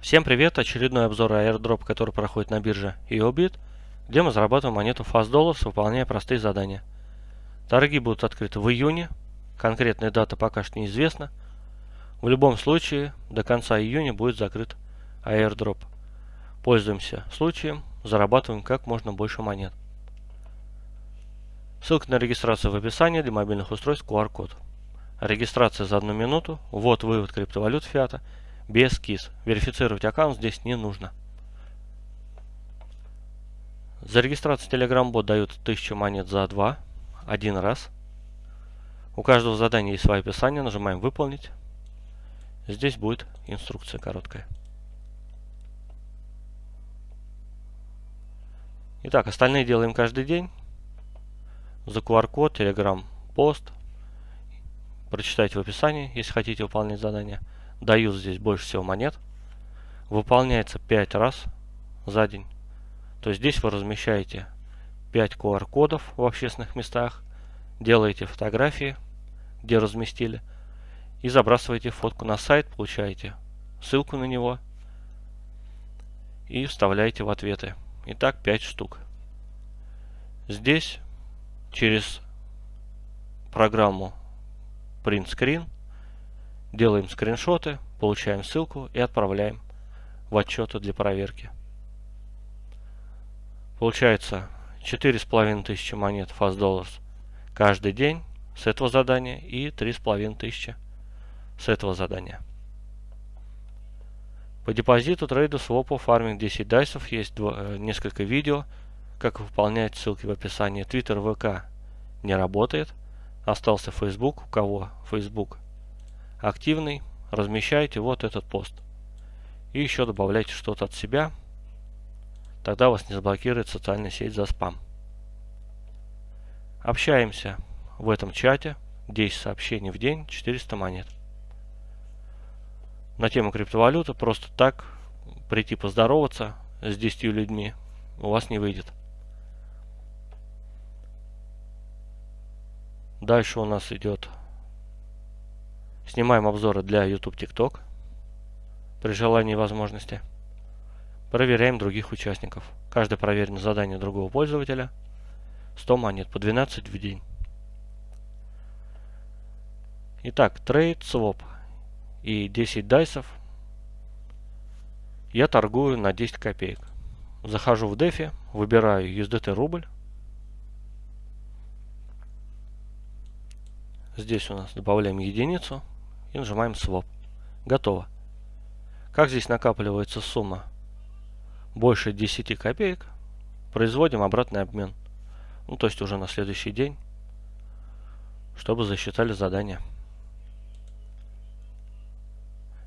Всем привет! Очередной обзор airdrop, который проходит на бирже EOBIT, где мы зарабатываем монету Fast Dollars, выполняя простые задания. Торги будут открыты в июне, конкретная дата пока что неизвестна. В любом случае, до конца июня будет закрыт airdrop. Пользуемся случаем, зарабатываем как можно больше монет. Ссылка на регистрацию в описании для мобильных устройств QR-код. Регистрация за одну минуту, ввод-вывод криптовалют фиата без КИС. Верифицировать аккаунт здесь не нужно. За регистрацию Telegram бот дают 1000 монет за 2, один раз. У каждого задания есть свое описание, нажимаем выполнить. Здесь будет инструкция короткая. Итак, остальные делаем каждый день. За QR-код, Telegram, пост. Прочитайте в описании, если хотите выполнять задание. Дают здесь больше всего монет. Выполняется 5 раз за день. То есть здесь вы размещаете 5 QR-кодов в общественных местах, делаете фотографии, где разместили, и забрасываете фотку на сайт, получаете ссылку на него и вставляете в ответы. Итак, 5 штук. Здесь через программу Print Screen делаем скриншоты, получаем ссылку и отправляем в отчеты для проверки. Получается 4500 монет Fast Dollars каждый день с этого задания и 3500 с этого задания. По депозиту, трейду, свопу, фарминг 10 дайсов есть два, э, несколько видео, как выполнять ссылки в описании. Twitter, ВК не работает. Остался Facebook. У кого Facebook активный, размещайте вот этот пост. И еще добавляйте что-то от себя. Тогда вас не заблокирует социальная сеть за спам. Общаемся в этом чате. 10 сообщений в день, 400 монет на тему криптовалюты, просто так прийти поздороваться с 10 людьми у вас не выйдет. Дальше у нас идет Снимаем обзоры для YouTube TikTok при желании и возможности. Проверяем других участников. Каждое проверенное задание другого пользователя 100 монет по 12 в день. Итак, трейд, своп и 10 дайсов я торгую на 10 копеек. Захожу в DeFi, выбираю USDT рубль. Здесь у нас добавляем единицу и нажимаем Swap. Готово. Как здесь накапливается сумма больше 10 копеек, производим обратный обмен. Ну, то есть уже на следующий день, чтобы засчитали задание.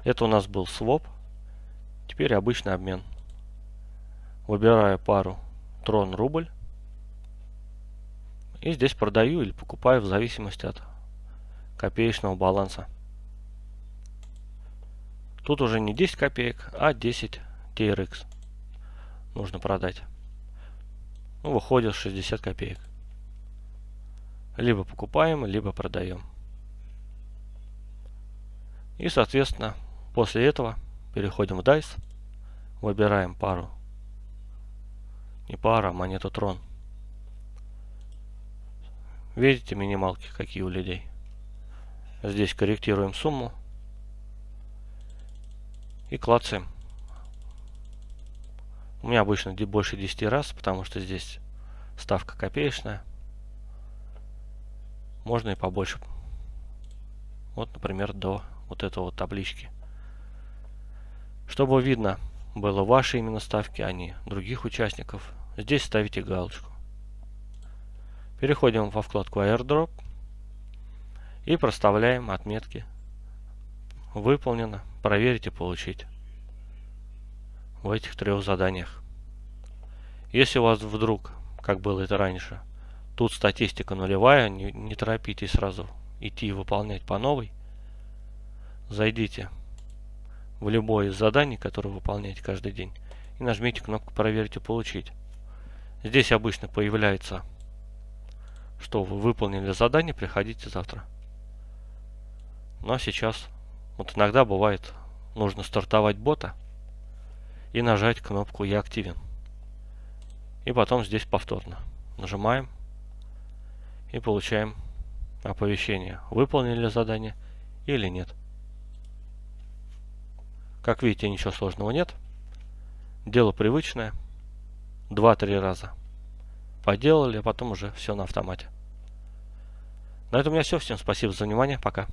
Это у нас был своп. Теперь обычный обмен. Выбираю пару трон рубль. И здесь продаю или покупаю в зависимости от копеечного баланса. Тут уже не 10 копеек, а 10 TRX нужно продать. Ну, выходит 60 копеек. Либо покупаем, либо продаем. И, соответственно, После этого переходим в DICE, выбираем пару, не пара, а монету трон. Видите минималки какие у людей. Здесь корректируем сумму и клацаем. У меня обычно больше 10 раз, потому что здесь ставка копеечная. Можно и побольше. Вот, например, до вот этого вот таблички. Чтобы видно было ваши именно ставки, а не других участников, здесь ставите галочку. Переходим во вкладку airdrop и проставляем отметки выполнено, проверить и получить в этих трех заданиях. Если у вас вдруг, как было это раньше, тут статистика нулевая, не, не торопитесь сразу идти и выполнять по новой, зайдите в любое из заданий, которые выполняете каждый день, и нажмите кнопку «Проверить и получить». Здесь обычно появляется, что вы выполнили задание, приходите завтра. Но сейчас, вот иногда бывает, нужно стартовать бота, и нажать кнопку «Я активен». И потом здесь повторно. Нажимаем и получаем оповещение, выполнили задание или нет. Как видите, ничего сложного нет. Дело привычное. Два-три раза поделали, а потом уже все на автомате. На этом у меня все. Всем спасибо за внимание. Пока.